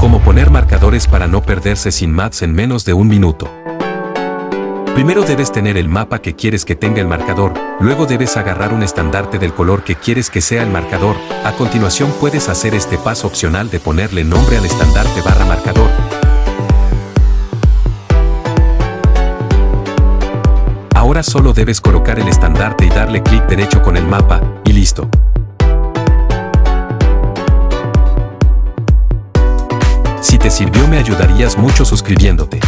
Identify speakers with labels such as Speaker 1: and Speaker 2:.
Speaker 1: Cómo poner marcadores para no perderse sin maps en menos de un minuto. Primero debes tener el mapa que quieres que tenga el marcador, luego debes agarrar un estandarte del color que quieres que sea el marcador, a continuación puedes hacer este paso opcional de ponerle nombre al estandarte barra marcador. Ahora solo debes colocar el estandarte y darle clic derecho con el mapa, y listo. Sirvió me ayudarías mucho suscribiéndote.